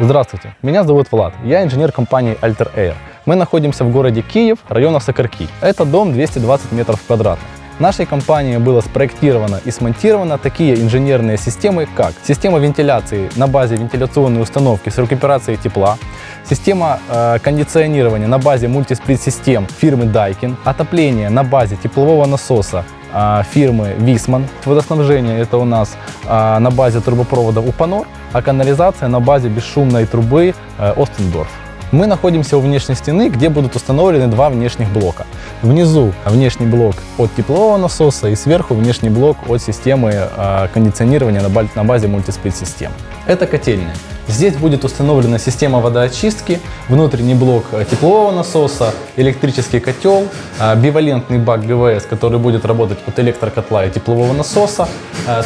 Здравствуйте, меня зовут Влад, я инженер компании Alter Air. Мы находимся в городе Киев, района Сокарки. Это дом 220 метров квадратных. Нашей компании было спроектировано и смонтировано такие инженерные системы, как система вентиляции на базе вентиляционной установки с рекуперацией тепла, система э, кондиционирования на базе мультисплит-систем фирмы Daikin, отопление на базе теплового насоса э, фирмы Висман, водоснабжение это у нас э, на базе трубопроводов Упанор, а канализация на базе бесшумной трубы э, Остендорф. Мы находимся у внешней стены, где будут установлены два внешних блока. Внизу внешний блок от теплового насоса и сверху внешний блок от системы э, кондиционирования на, ба- на базе мультисплит-систем. Это котельная. Здесь будет установлена система водоочистки, внутренний блок э, теплового насоса, электрический котел, бивалентный бак ГВС, который будет работать от электрокотла и теплового насоса.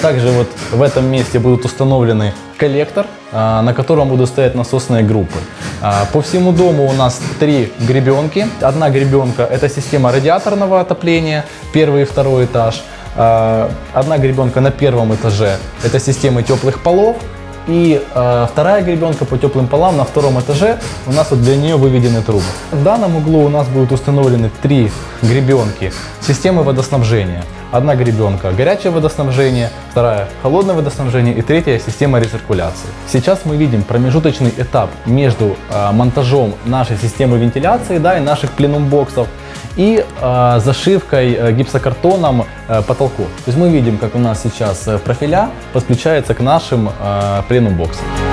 Также вот в этом месте будут установлены коллектор, э, на котором будут стоять насосные группы. Э, По всему дому у нас три гребенки. Одна гребенка – это система радиаторного отопления, первый и второй этаж. Э, Одна гребенка на первом этаже – это системы теплых полов. И э, вторая гребенка по теплым полам на втором этаже, у нас вот для нее выведены трубы. В данном углу у нас будут установлены три гребенки системы водоснабжения. Одна гребенка горячее водоснабжение, вторая холодное водоснабжение и третья система рециркуляции. Сейчас мы видим промежуточный этап между э, монтажом нашей системы вентиляции да, и наших пленум-боксов и э, зашивкой э, гипсокартоном э, потолков. То есть мы видим, как у нас сейчас э, профиля подключается к нашим э, пленум-боксам.